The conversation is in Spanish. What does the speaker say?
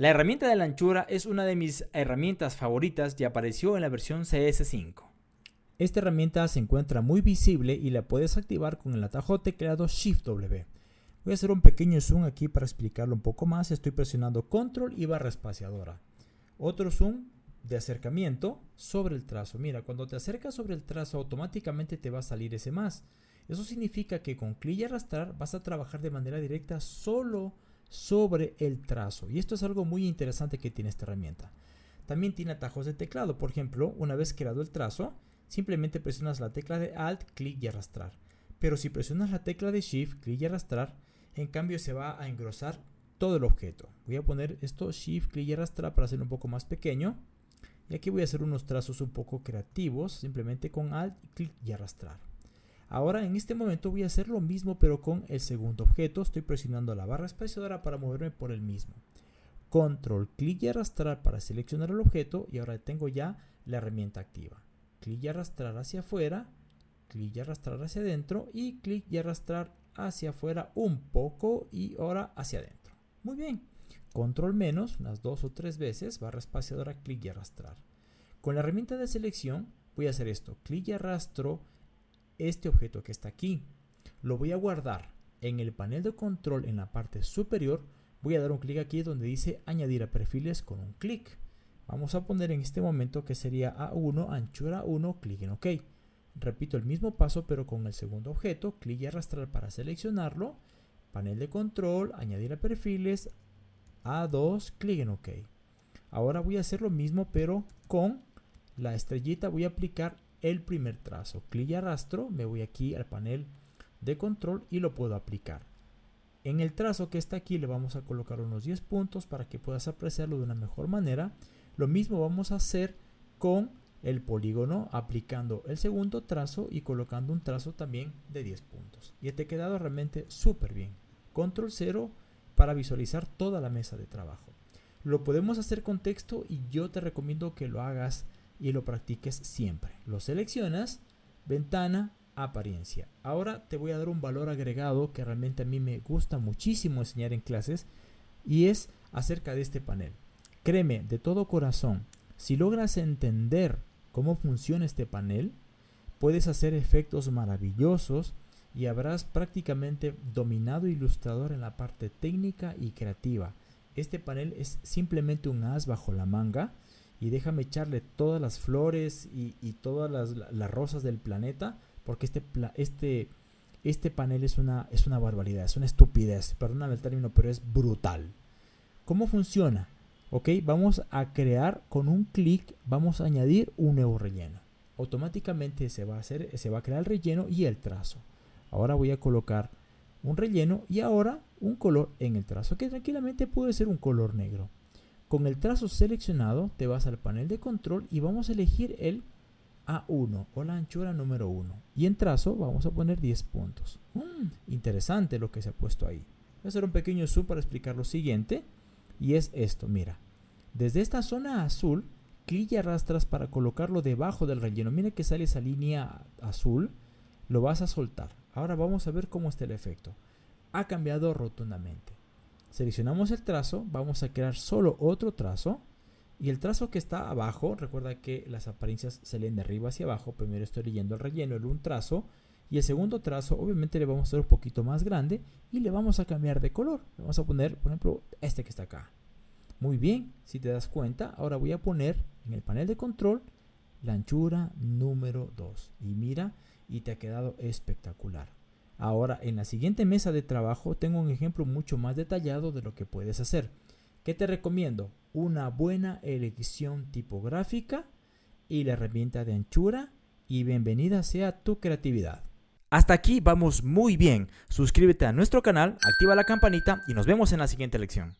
La herramienta de la anchura es una de mis herramientas favoritas y apareció en la versión CS5. Esta herramienta se encuentra muy visible y la puedes activar con el atajo teclado Shift W. Voy a hacer un pequeño zoom aquí para explicarlo un poco más. Estoy presionando control y barra espaciadora. Otro zoom de acercamiento sobre el trazo. Mira, cuando te acercas sobre el trazo automáticamente te va a salir ese más. Eso significa que con clic y arrastrar vas a trabajar de manera directa solo sobre el trazo. Y esto es algo muy interesante que tiene esta herramienta. También tiene atajos de teclado. Por ejemplo, una vez creado el trazo, simplemente presionas la tecla de Alt, clic y arrastrar. Pero si presionas la tecla de Shift, clic y arrastrar, en cambio se va a engrosar todo el objeto. Voy a poner esto Shift, clic y arrastrar para hacerlo un poco más pequeño. Y aquí voy a hacer unos trazos un poco creativos, simplemente con Alt, clic y arrastrar. Ahora en este momento voy a hacer lo mismo pero con el segundo objeto. Estoy presionando la barra espaciadora para moverme por el mismo. Control, clic y arrastrar para seleccionar el objeto y ahora tengo ya la herramienta activa. Clic y arrastrar hacia afuera, clic y arrastrar hacia adentro y clic y arrastrar hacia afuera un poco y ahora hacia adentro. Muy bien. Control menos, unas dos o tres veces, barra espaciadora, clic y arrastrar. Con la herramienta de selección voy a hacer esto, clic y arrastro este objeto que está aquí. Lo voy a guardar en el panel de control en la parte superior. Voy a dar un clic aquí donde dice añadir a perfiles con un clic. Vamos a poner en este momento que sería A1, anchura 1, clic en OK. Repito el mismo paso pero con el segundo objeto, clic y arrastrar para seleccionarlo, panel de control, añadir a perfiles, A2, clic en OK. Ahora voy a hacer lo mismo pero con la estrellita voy a aplicar el primer trazo. Clic y arrastro, me voy aquí al panel de control y lo puedo aplicar. En el trazo que está aquí le vamos a colocar unos 10 puntos para que puedas apreciarlo de una mejor manera. Lo mismo vamos a hacer con el polígono aplicando el segundo trazo y colocando un trazo también de 10 puntos. Y te ha quedado realmente súper bien. Control 0 para visualizar toda la mesa de trabajo. Lo podemos hacer con texto y yo te recomiendo que lo hagas y lo practiques siempre. Lo seleccionas, ventana, apariencia. Ahora te voy a dar un valor agregado que realmente a mí me gusta muchísimo enseñar en clases y es acerca de este panel. Créeme de todo corazón, si logras entender cómo funciona este panel, puedes hacer efectos maravillosos y habrás prácticamente dominado Ilustrador en la parte técnica y creativa. Este panel es simplemente un as bajo la manga y déjame echarle todas las flores y, todas las, rosas del planeta porque este, este, este panel es una, es una barbaridad, es una estupidez, perdóname el término, pero es brutal. ¿Cómo funciona? Ok, vamos a crear con un clic, vamos a añadir un nuevo relleno. Automáticamente se va a hacer, se va a crear el relleno y el trazo. Ahora voy a colocar un relleno y ahora un color en el trazo, que tranquilamente puede ser un color negro. Con el trazo seleccionado te vas al panel de control y vamos a elegir el A1 o la anchura número 1. Y en trazo vamos a poner 10 puntos. Mm, interesante lo que se ha puesto ahí. Voy a hacer un pequeño zoom para explicar lo siguiente. Y es esto, mira. Desde esta zona azul, clic y arrastras para colocarlo debajo del relleno. Mira que sale esa línea azul. Lo vas a soltar. Ahora vamos a ver cómo está el efecto. Ha cambiado rotundamente. Seleccionamos el trazo, vamos a crear solo otro trazo. Y el trazo que está abajo, recuerda que las apariencias se leen de arriba hacia abajo. Primero estoy leyendo el relleno en un trazo. Y el segundo trazo, obviamente le vamos a hacer un poquito más grande y le vamos a cambiar de color. Le vamos a poner, por ejemplo, este que está acá. Muy bien, si te das cuenta, ahora voy a poner en el panel de control la anchura número 2. Y mira, y te ha quedado espectacular. Ahora, en la siguiente mesa de trabajo tengo un ejemplo mucho más detallado de lo que puedes hacer. ¿Qué te recomiendo? Una buena elección tipográfica y la herramienta de anchura y bienvenida sea tu creatividad. Hasta aquí vamos muy bien. Suscríbete a nuestro canal, activa la campanita y nos vemos en la siguiente lección.